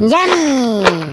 Yummy!